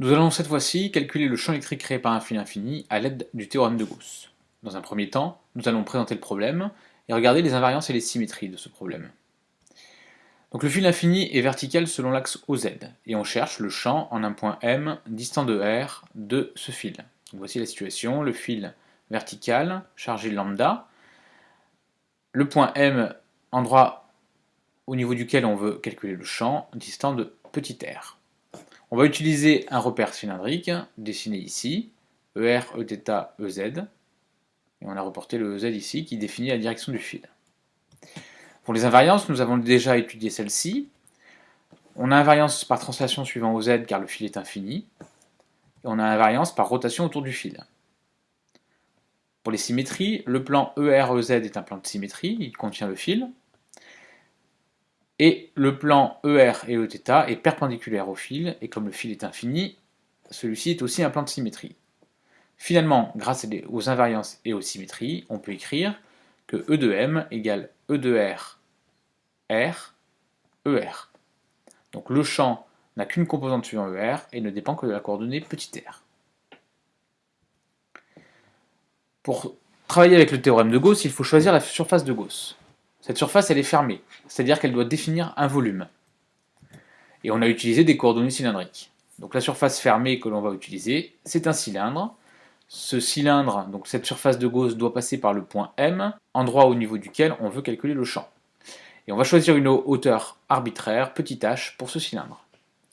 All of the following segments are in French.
Nous allons cette fois-ci calculer le champ électrique créé par un fil infini à l'aide du théorème de Gauss. Dans un premier temps, nous allons présenter le problème et regarder les invariances et les symétries de ce problème. Donc le fil infini est vertical selon l'axe OZ, et on cherche le champ en un point M distant de R de ce fil. voici la situation, le fil vertical, chargé lambda, le point M, endroit au niveau duquel on veut calculer le champ, distant de r. On va utiliser un repère cylindrique, dessiné ici, ER, Eθ, EZ, et on a reporté le EZ ici, qui définit la direction du fil. Pour les invariances, nous avons déjà étudié celle-ci. On a invariance par translation suivant OZ, car le fil est infini, et on a invariance par rotation autour du fil. Pour les symétries, le plan ER-EZ est un plan de symétrie, il contient le fil, et le plan ER et Eθ est perpendiculaire au fil, et comme le fil est infini, celui-ci est aussi un plan de symétrie. Finalement, grâce aux invariances et aux symétries, on peut écrire que E de M égale E de R, R, ER. Donc le champ n'a qu'une composante suivant ER et ne dépend que de la coordonnée petit r. Pour travailler avec le théorème de Gauss, il faut choisir la surface de Gauss. Cette surface, est fermée, c'est-à-dire qu'elle doit définir un volume. Et on a utilisé des coordonnées cylindriques. Donc la surface fermée que l'on va utiliser, c'est un cylindre. Ce cylindre, donc cette surface de Gauss, doit passer par le point M, endroit au niveau duquel on veut calculer le champ. Et on va choisir une hauteur arbitraire, petit h, pour ce cylindre.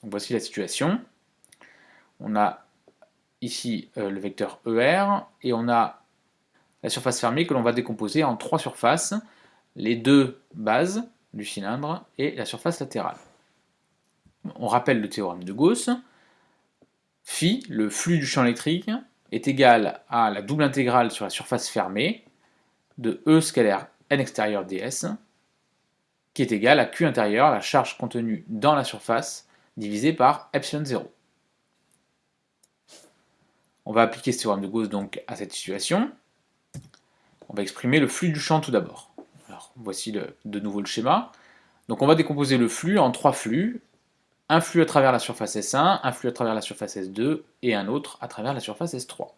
Voici la situation. On a ici euh, le vecteur ER, et on a la surface fermée que l'on va décomposer en trois surfaces les deux bases du cylindre et la surface latérale. On rappelle le théorème de Gauss. Phi, le flux du champ électrique, est égal à la double intégrale sur la surface fermée de E scalaire n extérieur ds, qui est égal à Q intérieur, la charge contenue dans la surface, divisée par epsilon 0. On va appliquer ce théorème de Gauss donc à cette situation. On va exprimer le flux du champ tout d'abord voici de nouveau le schéma. Donc on va décomposer le flux en trois flux. Un flux à travers la surface S1, un flux à travers la surface S2 et un autre à travers la surface S3.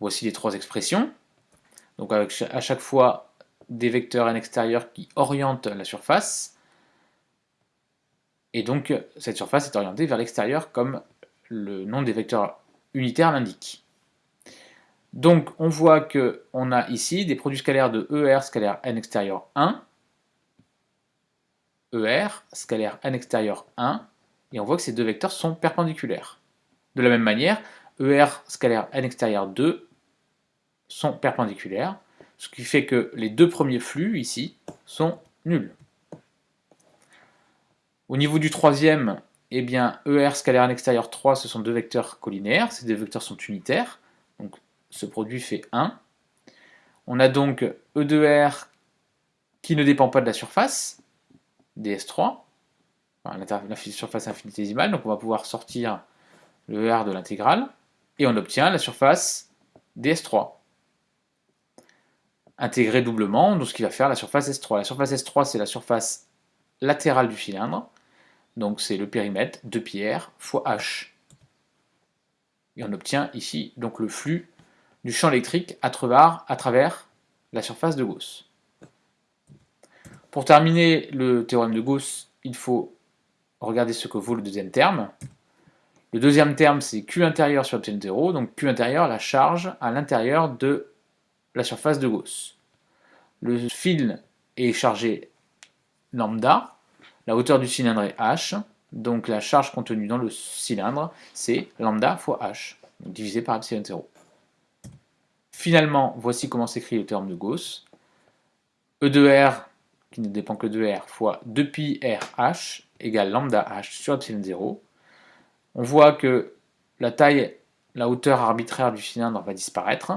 Voici les trois expressions. Donc avec à chaque fois des vecteurs n extérieurs qui orientent la surface. Et donc cette surface est orientée vers l'extérieur comme le nom des vecteurs unitaires l'indique. Donc on voit qu'on a ici des produits scalaires de ER scalaire n extérieur 1, ER scalaire n extérieur 1, et on voit que ces deux vecteurs sont perpendiculaires. De la même manière, ER scalaire n extérieur 2 sont perpendiculaires, ce qui fait que les deux premiers flux ici sont nuls. Au niveau du troisième, eh bien, ER scalaire n extérieur 3, ce sont deux vecteurs collinaires, ces deux vecteurs sont unitaires, ce produit fait 1. On a donc E de R qui ne dépend pas de la surface, ds3, la surface infinitésimale, donc on va pouvoir sortir le R de l'intégrale, et on obtient la surface ds3. Intégré doublement, donc ce qui va faire la surface S3. La surface S3, c'est la surface latérale du cylindre, donc c'est le périmètre de pierre fois H. Et on obtient ici donc le flux du champ électrique à travers la surface de Gauss. Pour terminer le théorème de Gauss, il faut regarder ce que vaut le deuxième terme. Le deuxième terme, c'est Q intérieur sur epsilon 0, donc Q intérieur, la charge à l'intérieur de la surface de Gauss. Le fil est chargé lambda, la hauteur du cylindre est h, donc la charge contenue dans le cylindre, c'est lambda fois h, divisé par epsilon 0. Finalement, voici comment s'écrit le théorème de Gauss. E de R, qui ne dépend que de R, fois 2pi RH égale lambda H sur epsilon 0. On voit que la taille, la hauteur arbitraire du cylindre va disparaître,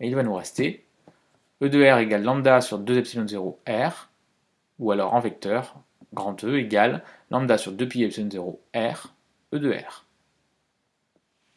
et il va nous rester E de R égale lambda sur 2 epsilon 0 R, ou alors en vecteur, grand E égale lambda sur 2pi epsilon 0 R, E de R.